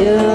Yeah.